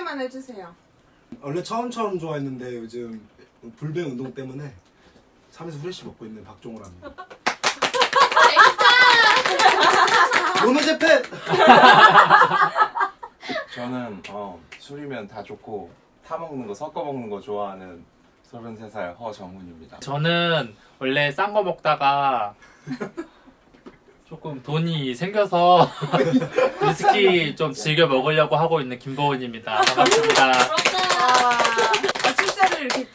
소개만 해주세요. 원래 처음처럼 좋아했는데 요즘 불배 운동 때문에 참에서 후레쉬 먹고 있는 박종호랍니다. 오늘 재팬! 저는 어, 술이면 다 좋고 타 먹는 거 섞어 먹는 거 좋아하는 33살 허정훈입니다. 저는 원래 싼 거 먹다가 조금 돈이 생겨서 위스키 좀 즐겨 먹으려고 하고 있는 김보은입니다. 반갑습니다. 아, 출세를 이렇게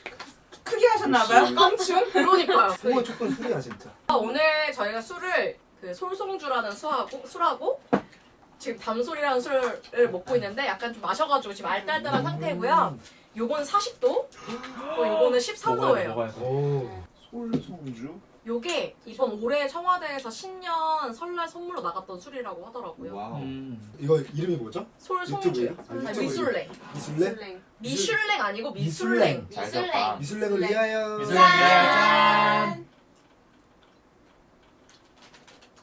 크게 하셨나봐요. 껑충. 그러니까요. 홍어 조금 술이야 진짜. 아, 오늘 저희가 술을 그 솔송주라는 술하고 술하고 지금 담솔이라는 술을 먹고 있는데 약간 좀 마셔가지고 지금 알딸딸한 상태고요. 요거는 40도, 어, 요거는 13도예요. 먹어야 돼. 오. 솔송주? 요게 이번 올해 청와대에서 신년 설날 선물로 나갔던 술이라고 하더라고요. 와우. 음. 이거 이름이 뭐죠? 유튜브예요? 아? 미술랭. 미술랭? 미슐랭 아니고 미술랭. 미술랭. 미술랭을 위하여. 미술랭 짠!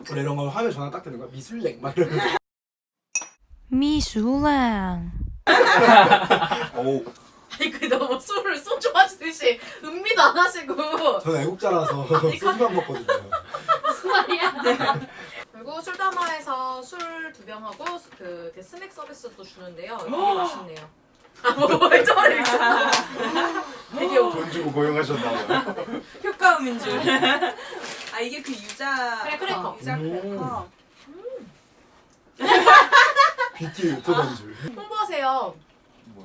원래 이런 거 하면 전화 딱 되는 거야. 미술랭 막 이러면서. 미술랭 오, 아니 그 너무 술을 소주 마시듯이 음미도 안 하시고 저는 애국자라서 소주만 먹거든요. 무슨 말이야? 그리고 술담화에서 술 두 병 하고 그 이렇게 스낵 서비스도 주는데요. 되게 맛있네요. 아 뭐 저를 되게 돈 주고 고용하셨나봐요. 효과음인 줄. 아 이게 그 유자. 그래, 크래커. 어, 유자 크래커. 뷰티 유튜버인 줄. 홍보하세요.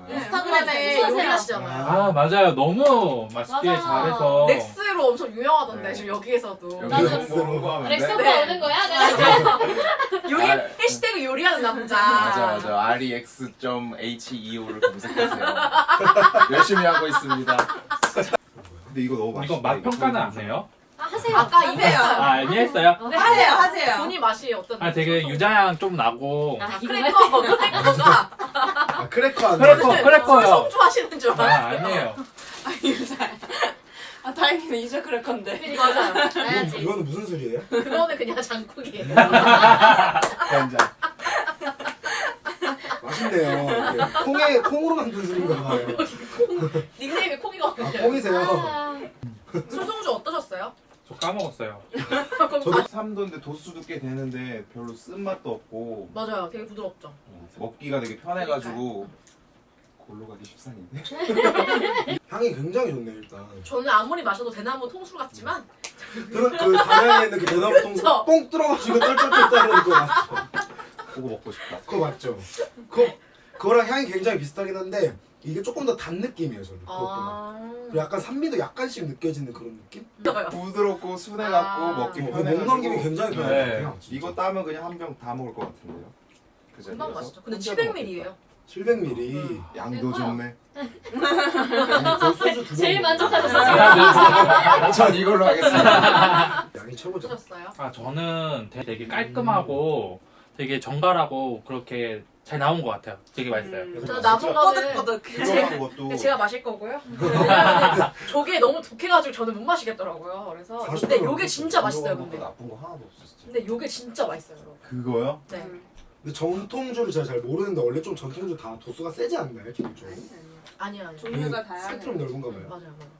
네. 인스타그램에. 요리하시잖아요. 아 맞아요. 너무 맛있게 맞아. 잘해서 렉스로 엄청 유명하던데 네. 지금 여기에서도. 여기 나도 홍보 홍보하면 렉스 돼? 오빠 네. 오는 거야? 내가 요리 아. 해시태그 요리하는 남자. 맞아 맞아 rex.heo를 검색하세요. 열심히 하고 있습니다. 근데 이거 너무 맛있다. 이거 맛 평가는 안 해요? 아, 하세요 아까. 이랬어요. 아 이미 했어요? 네. 하세요 하세요. 본인 맛이 어떤? 아 되게 유자향 좀 나고 아, 아? 크래커 크래커가 아 크래커 안 크래커 돼. 크래커요. 성주 하시는 줄 아 알았어요. 아니에요. 아 유자. 아 다행이네 유자 크래커인데. 맞아요. 이건, 해야지 이거는 무슨 술이에요? 그거는 그냥 장국이에요. 간장. 맛있네요. 콩에 콩으로 만든 술인가 봐요. 닉네임이 아 콩이거든요. 콩이세요? 아, 술송주 어떠셨어요? 저 까먹었어요. 저도 3도인데 도수도 꽤 되는데 별로 쓴맛도 없고 맞아요. 되게 부드럽죠. 어, 먹기가 되게 편해가지고 골로 가기 십상인데. 향이 굉장히 좋네 일단. 저는 아무리 마셔도 대나무 통술 같지만 그런 그 담양에 있는 그 대나무 통수 저. 뽕 뚫어가지고 떨떨떨 따르는 거 맞죠? 그거 먹고 싶다. 그거 맞죠? 그거 그거랑 향이 굉장히 비슷하긴 한데 이게 조금 더 단 느낌이에요 저는. 아. 그리고 약간 산미도 약간씩 느껴지는 그런 느낌? 부드럽고 순해갖고 아. 먹기 어, 목 편해가지고 넘김이 굉장히 편한 네. 것 같아요. 진짜. 이거 따면 그냥 한 병 다 먹을 것 같은데요. 그 금방. 마시죠. 근데 혼자 700ml예요. 700ml. 양도 좋네. 그 소주 두 제일 병 먹어요. 만족하셨어 지금 전 이걸로 하겠습니다. 양이 최고죠. 아 저는 되- 되게 깔끔하고 되게 정갈하고 그렇게 잘 나온 것 같아요. 되게 맛있어요. 음. 저는 남은 거는 것도 제가 마실 거고요. 저게 너무 독해가지고 저는 못 마시겠더라고요. 그래서 근데 요게 진짜 맛있어요. 근데 나쁜 거 하나도 없어 진짜. 근데 요게 진짜 맛있어요. 여러분. 그거요? 네. 근데 전통주를 제가 잘 모르는데 원래 좀 전통주 다 도수가 세지 않나요 기본적으로? 아니야 아니야. 종류가 다양해. 스펙트럼 넓은가 봐요. 맞아요 맞아요.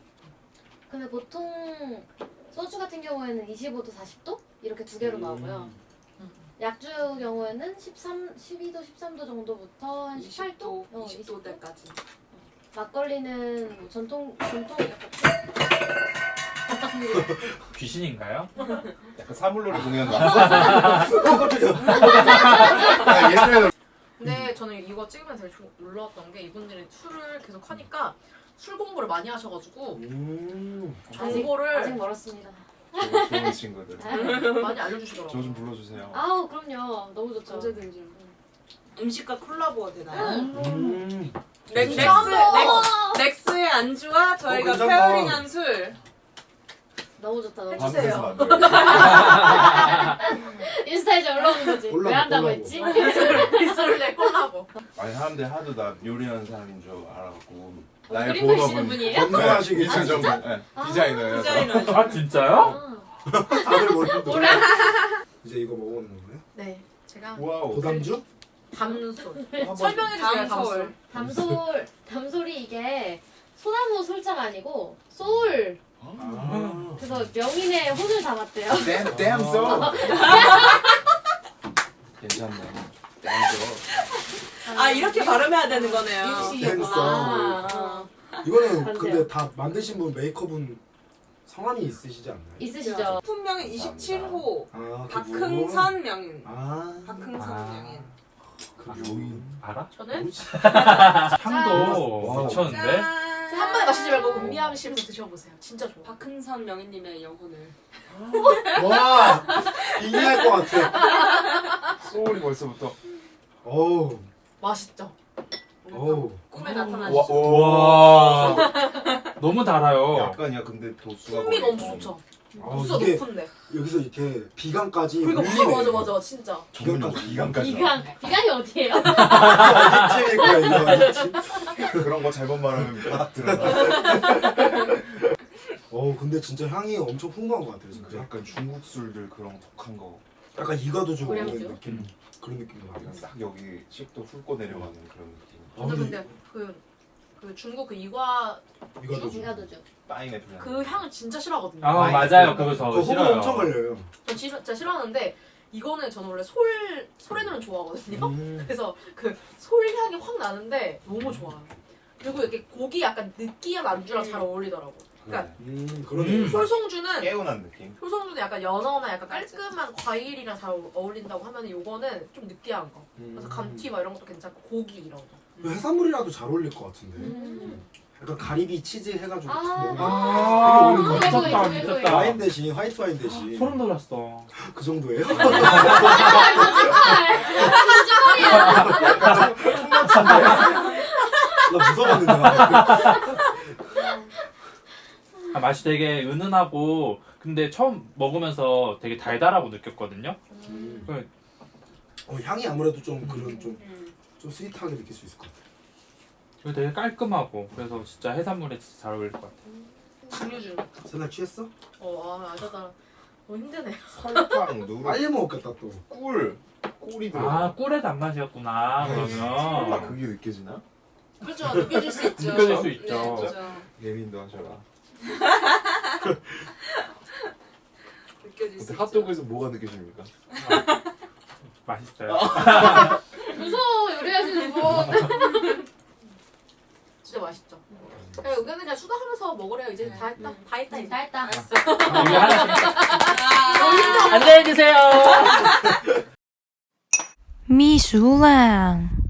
근데 보통 소주 같은 경우에는 25도 40도 이렇게 두 개로 나오고요 음. 약주 경우에는 13, 12도 13도 정도부터 한 18도? 20도, 어, 20도 대까지. 막걸리는 뭐 전통 전통 귀신인가요? 약간 사물놀이 공연 왔어? 아, 옛날에 근데 저는 이거 찍으면서 되게 조- 놀라웠던 게 이분들이 술을 계속 하니까 술 공부를 많이 하셔가지고 음. 아직, 정보를 아직 멀었습니다 좋은, 좋은 친구들. 많이 알려주시더라고요. 저 좀 불러주세요. 아우 그럼요 너무 좋죠 언제든지. 음식과 콜라보가 되나요? 음. 진짜 한번. 렉스, 렉스의 안주와 저희가 어, 괜찮다. pairing한 술. 너무 좋다 너무 해주세요. 만들어요. 인스타에 올라오는 거지 왜 한다고. 했지? 빗소리내 콜라보. 아니 사람들이 하도 나 요리하는 사람인 줄 알아갖고 어, 나의 본업은 전문 네, 디자이너예요. 디자이너. 아 진짜요? 아, 다들 모르는 이제 이거 먹어보는 거예요? 네. 제가 wow. 고담주? 담솔. 네. 설명해 주세요. 담솔. 담솔. 담솔 담솔이 이게 소나무 솔자가 아니고 소울 아. 그래서 명인의 혼을 담았대요. 담 담솔. 괜찮네. damn so. 아 이렇게 발음해야 되는 거네요. 아, 어. 이거는 반대요. 근데 다 만드신 분 메이커분 성함이 있으시지 않나요? 있으시죠? 품명은 27호 아, 그분? 박흥선 명인. 아, 박흥선 아. 명인. 그 묘인. 알아? 저는? 향도. 미쳤는데? 한 번에 마시지 말고 음미하시면서 드셔보세요. 진짜 좋아. 박흥선 명인님의 영혼을. 와, 빙의할 것 같아. 소울이 벌써부터. 어우, 맛있죠? 어우. 꿈에 와, 나타나시죠. 와 너무 달아요. 약간이야 근데 도수가 풍미가 엄청 좋죠. 어, 도수가 이게 높은데. 여기서 이렇게 비강까지 그러니까 울리네. 맞아 맞아 진짜. 비강까지. 비강까지. 비강 비강이 어디예요? 입질일 거야, 이거. 입질. 그런 거 잘못 말하면 바닥 들어가. 어우, 근데 진짜 향이 엄청 풍부한 것 같아요, 진짜. 약간 중국 술들 그런 독한 거. 약간 이가도 좀? 오는 느낌. 그런 느낌도. 그냥 싹 여기 식도 훑고 내려가는 그런 느낌. 아, 저는 근데 근데 그, 그 중국 그 이과 이가도 좀. 비가도죠. 파인애플 향. 그 향을 진짜 싫어하거든요. 아 맞아요. 그거 그저 호불호 싫어요. 엄청 걸려요. 전 진짜 진짜 싫어하는데 이거는 저는 원래 솔 솔에는 좋아하거든요. 음. 그래서 그 솔향이 확 나는데 너무 좋아요. 그리고 이렇게 고기 약간 느끼한 안주랑 잘 어울리더라고. 그러니까 음, 그러네. 음. 솔송주는 깨운한 느낌. 효성주는 약간 연어나 약간 깔끔한 과일이랑 잘 어울린다고 하면 요거는 좀 느끼한 거. 그래서 음. 감튀 막 이런 것도 괜찮고 고기 이런 거. 그 해산물이라도 잘 어울릴 것 같은데. 음. 약간 가리비 치즈 해가지고 아. 먹으면 아 되게. 미쳤다 미쳤다. 와인 대신 화이트 와인 대신 소름 돋았어. 그 정도예요? 나 무서웠는데. 아, 맛이 되게 은은하고 근데 처음 먹으면서 되게 달달하고 느꼈거든요. 음. 어, 향이 아무래도 좀 그런 좀, 음. 좀 스윗하게 느낄 수 있을 것 같아. 그리고 되게 깔끔하고 그래서 진짜 해산물에 진짜 잘 어울릴 것 같아요. 증류주. 새날 취했어? 어, 아, 아자다. 너무 힘드네. 설탕, 누룩, 빨리 먹었겠다 또. 꿀. 꿀이 들어. 아 꿀의 단맛이었구나 아 그러면 그게 느껴지나? 그렇죠. 느껴질 수 있죠. 느껴질 수 있죠. 네, 그렇죠. 예민도 하셔라. 느껴질 수 근데 있죠. 핫도그에서 뭐가 느껴집니까? 맛있어요. 무서워 요리하시는 분. 맛있죠. 그냥 여기는 그냥 수다하면서 먹으래요. 이제 다 했다. 다 했다 이제. 다 했다. 하나씩 아. 안녕히 계세요. 秘书lang。